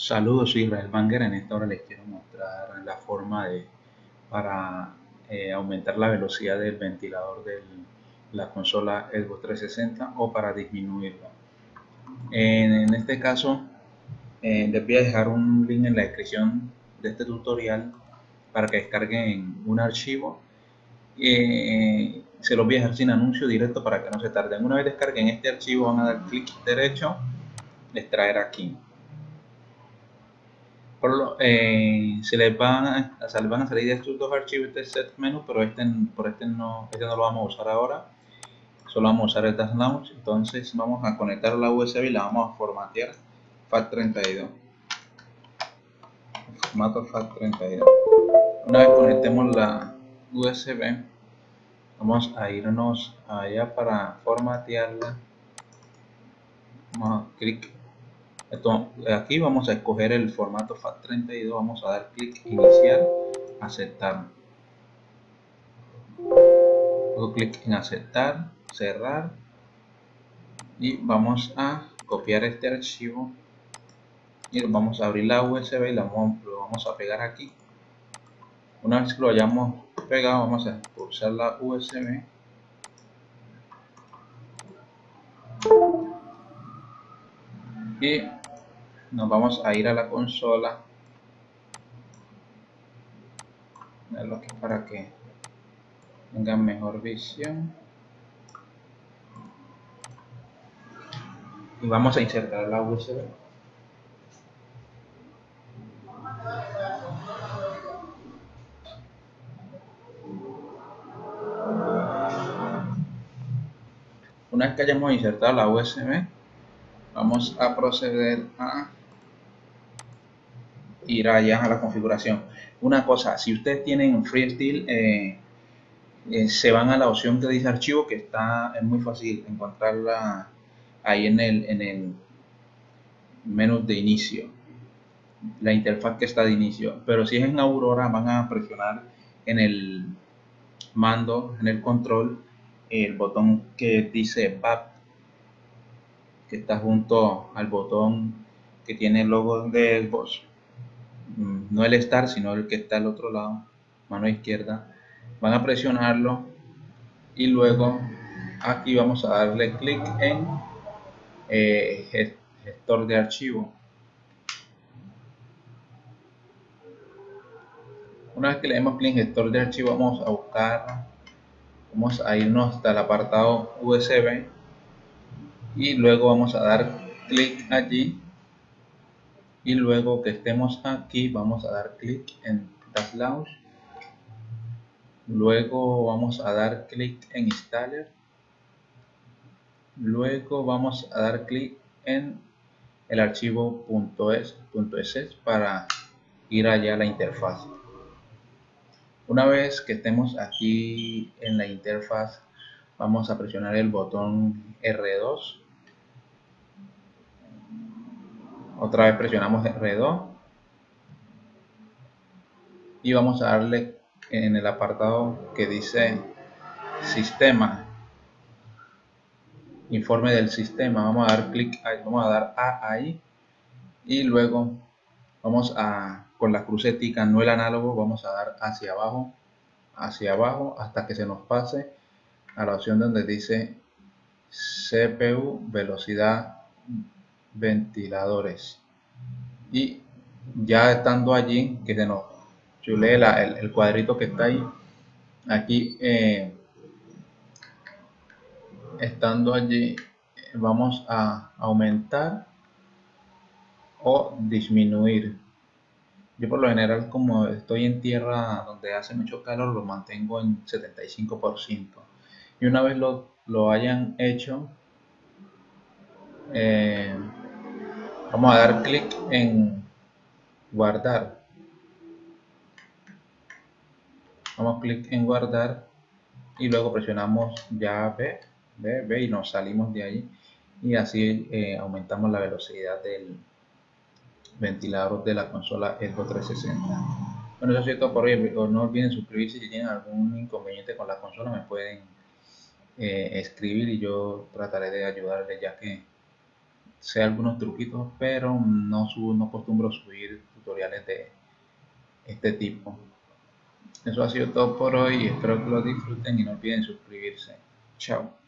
Saludos, soy Israel Banger. En esta hora les quiero mostrar la forma de para eh, aumentar la velocidad del ventilador de la consola Xbox 360 o para disminuirla. En, este caso, eh, les voy a dejar un link en la descripción de este tutorial para que descarguen un archivo. Eh, se los voy a dejar sin anuncio directo para que no se tarden. Una vez descarguen este archivo, van a dar clic derecho, extraer aquí eh, se les van a, salir estos dos archivos este set menú pero este por este no este no lo vamos a usar ahora. Solo vamos a usar el Dash Launch. Entonces vamos a conectar la USB y la vamos a formatear. FAT32 formato FAT32 una vez conectemos la USB vamos a irnos allá para formatearla. Vamos a clic aquí vamos a escoger el formato FAT32, vamos a dar clic iniciar, aceptar. Hago clic en aceptar, cerrar y vamos a copiar este archivo y vamos a abrir la USB y lo vamos a pegar aquí. Una vez que lo hayamos pegado, vamos a pulsar la USB y nos vamos a ir a la consola. Que para que tengan mejor visión. Y vamos a insertar la USB una vez que hayamos insertado la USB vamos a proceder a ir allá a la configuración. Una cosa si ustedes tienen freestyle eh, eh, se van a la opción que dice archivo que está es muy fácil encontrarla ahí en el en el menú de inicio la interfaz que está de inicio. Pero si es en Aurora van a presionar en el mando en el control el botón que dice BAP que está junto al botón que tiene el logo de Xbox no el Start sino el que está al otro lado mano izquierda van a presionarlo y luego aquí vamos a darle clic en eh, gestor de archivo. Una vez que le demos clic en gestor de archivo vamos a buscar vamos a irnos hasta el apartado USB y luego vamos a dar clic allí y luego que estemos aquí vamos a dar clic en Dash Launch luego vamos a dar clic en Installer. Luego vamos a dar clic en el archivo .es, para ir allá a la interfaz. Una vez que estemos aquí en la interfaz vamos a presionar el botón R2 otra vez presionamos R2 y vamos a darle en el apartado que dice sistema. Informe del sistema. Vamos a dar clic ahí. Vamos a dar A ahí. Y luego vamos a con la crucetica no el análogo vamos a dar hacia abajo hacia abajo hasta que se nos pase a la opción donde dice CPU velocidad ventiladores. Y ya estando allí que se nos chule el, cuadrito que está ahí aquí eh, estando allí vamos a aumentar o disminuir. Yo por lo general como estoy en tierra donde hace mucho calor lo mantengo en 75% y una vez lo, hayan hecho eh, vamos a dar clic en guardar. Vamos clic en guardar y luego presionamos ya B, B, y nos salimos de ahí. Y así eh, aumentamos la velocidad del ventilador de la consola Xbox 360 bueno eso es todo por hoy no olviden suscribirse. Si tienen algún inconveniente con la consola me pueden eh, escribir y yo trataré de ayudarles ya que sé algunos truquitos, pero no, subo, no acostumbro subir tutoriales de este tipo. Eso ha sido todo por hoy, espero que lo disfruten y no olviden suscribirse. Chao.